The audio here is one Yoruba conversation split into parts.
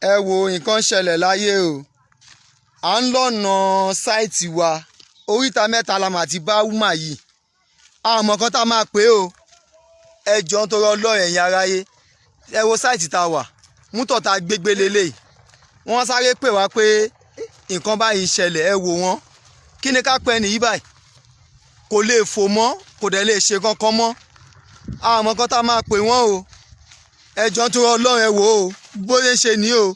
ẹ wo nǹkan ṣẹlẹ̀ láyé o. À ń lọ́nà sáìtì wa oríta mẹ́ta la mà ti bá wúmà yìí. Àmọ́ kan tá máa pè é o. Ẹ jọ ń torí ọlọ́run ẹ̀yin aráyé. Ẹ wo sáìtì tá a wà mútọ̀ tá a gbégbé lélẹ̀ wọ́n sáré pè wá pé nǹkan báyìí ṣẹlẹ̀ ẹ wò wọ́n. Kí ni ká pẹ́ nìyí báyìí? Kò lè fò mọ́ kò dẹ̀ lè ṣe kankan mọ́. Àmọ́ kan tá a máa pè wọ́n o ẹ jọ ń torí ọlọ́run ẹ wò ó bóyá ṣe ní o.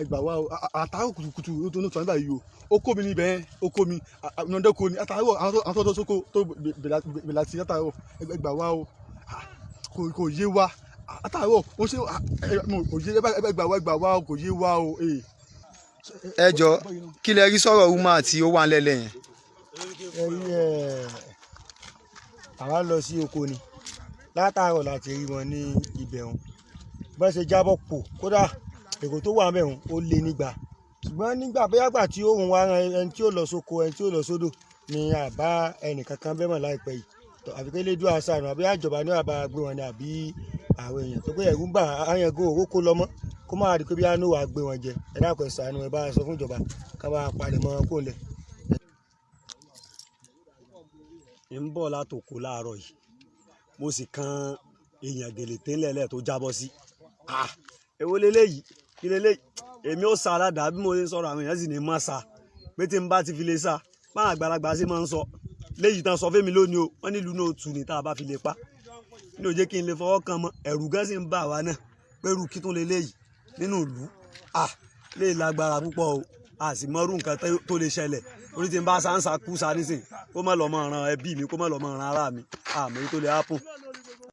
ẹ gbà wá o àtàwọn kùtùkùtù ló tó ní sọ nígbà yìí o kó mi níbẹ̀ ó kó mi ọ̀nàdẹ́ kó ni àtàwọn àwọn tó tó sóko tó bẹ̀rẹ̀ àti àtàwọn ẹ gbà wá o kò yé wa àtàwọn ó ṣe kò yé ẹ gbà wá ẹ gbà wá o kò yé wa o. ẹ jọ kí lẹ rí sọ̀rọ̀ wúmà tí ó wà nílẹ̀ yẹn. ẹ rí ẹ àwa lọ sí oko ni látàárọ̀ láti rí wọn ní ibẹ̀ wọn bá ṣe jábọ̀ pò kódà èrò tó wà mẹ́rin ó lé nígbà. Ṣùgbọ́n nígbà bóyá gbà tí ń wá ẹni tí ó lọ sóko ẹni tí ó lọ sódò ni àbá ẹnì kankan bẹ́ẹ̀ mọ̀ láìpẹ́ yìí. Àfi kí lédu àṣà àná àbí àjọba ní àbá gbé wọn ni àbí àwọn èèyàn. Tó pé ẹ̀rú ń bà áyàngó òwò kó lọ mọ́. Kó má di pé bí àánú wàá gbé wọn jẹ. Ẹ dákun ẹ ṣàánú ẹ bá sọ fún ìjọba ká bá palẹ̀ mọ́ kó lẹ̀. ń bọ̀ látòkò láàárọ̀ yìí mo sì kan èèyàn gèlè tẹ́lẹ̀lẹ̀ tó jábọ́ sí. Èwo leléyìí kí leléyìí èmi ò sa aládàá bí mo ṣe ń sọ̀rọ̀ àwọn èèyàn sì ní mọ́ sa. Pé tí n bá ti fi lè sa báwọn àgbàlagbà ṣe máa ń sọ. Léyìí tán sọ fẹ́mi lónìí o wọ́n nílùú náà tù ní tá a bá fi lè pa. Ní òjé kí n lè fọwọ́ kan mọ́. Ẹ̀rù gan sì ń bà wá náà. Pẹ̀rù kí tún leléyìí nínú ìlú. Lè lágbára púpọ̀ o a sì mọ́rú nǹkan tó lè ṣẹlẹ̀. Orí tí n bá sáńsà kú sa nísìn kó má lọ́ mọ́ ran ẹbí mi kó má lọ́ mọ́ ran ará mi. Àmọ́ èyí tó lè hápùn